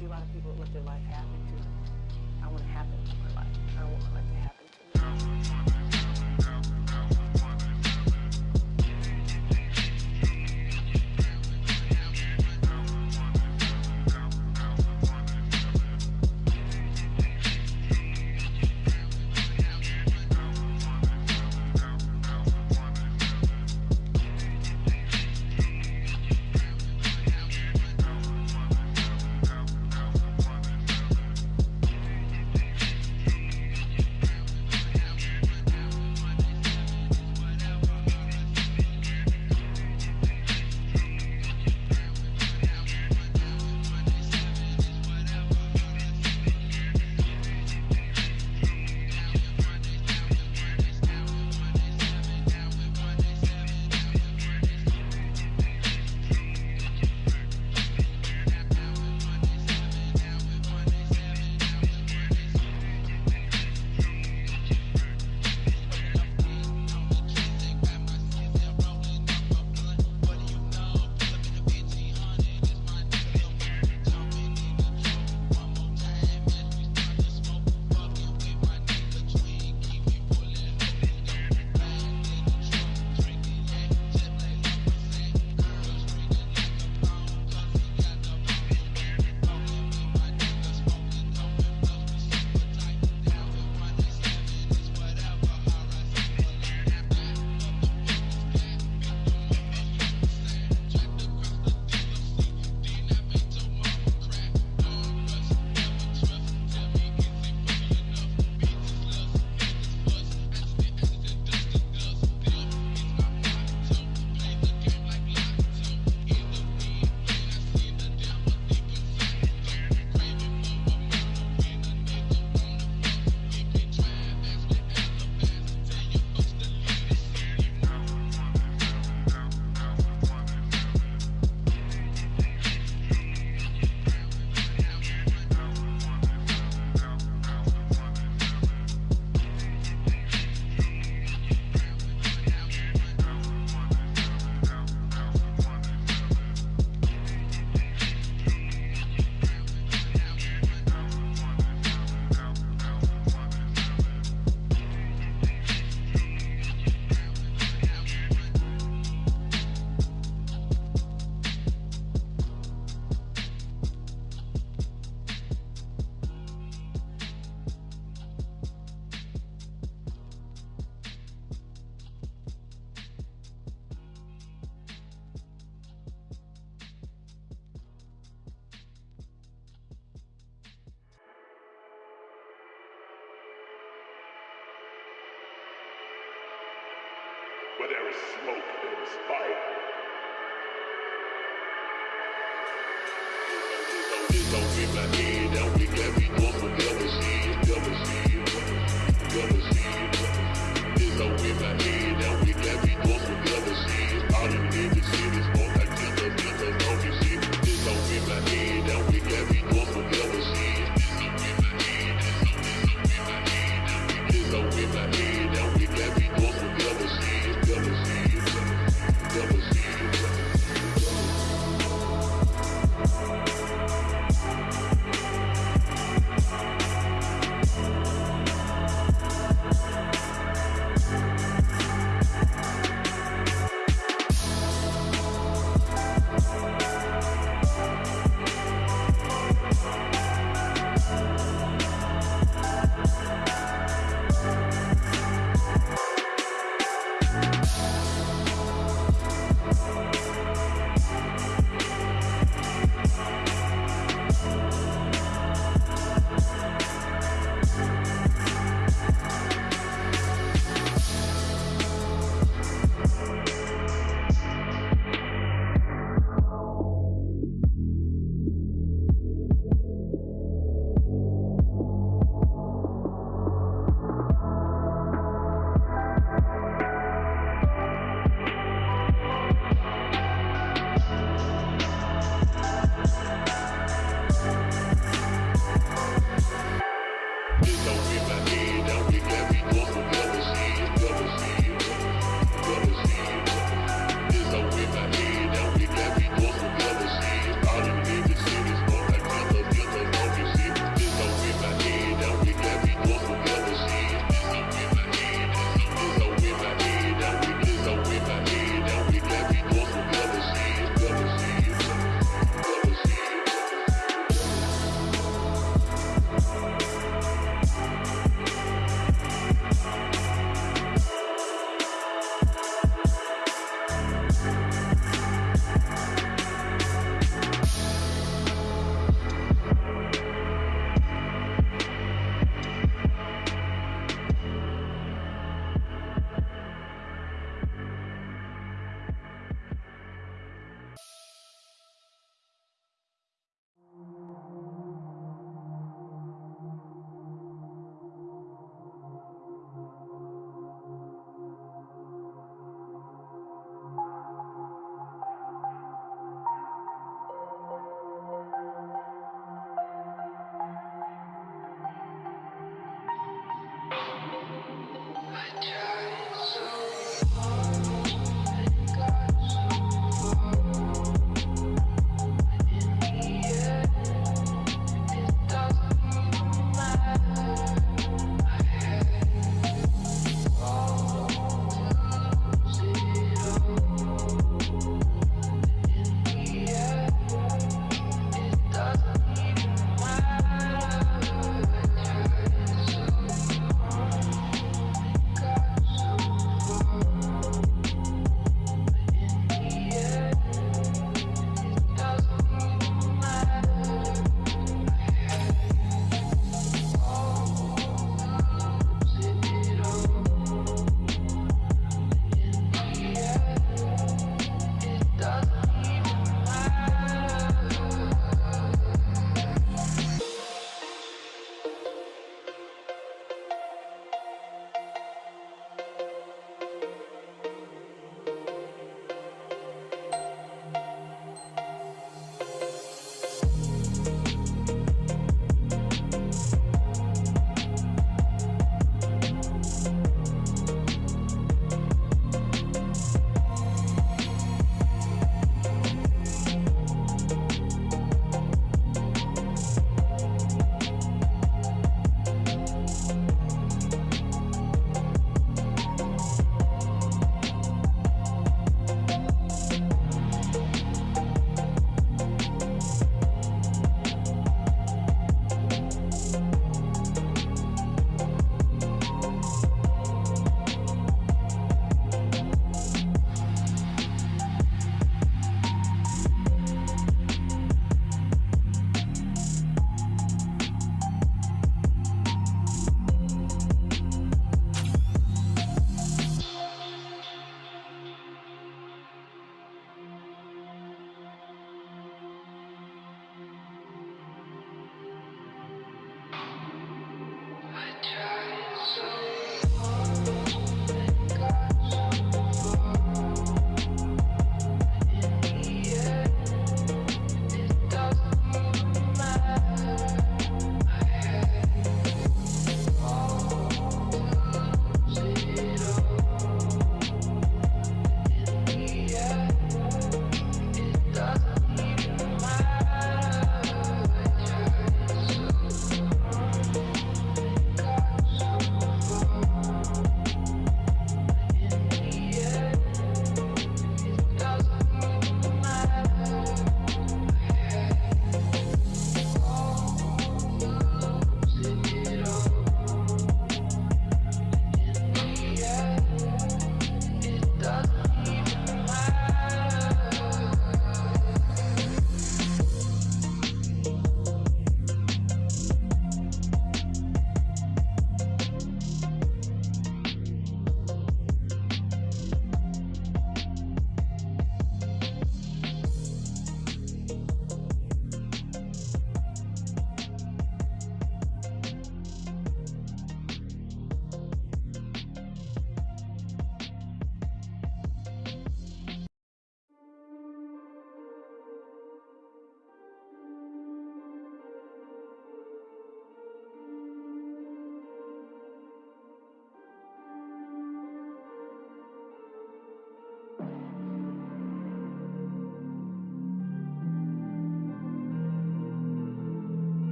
see a lot of people have lived their life Where there is smoke, there is fire.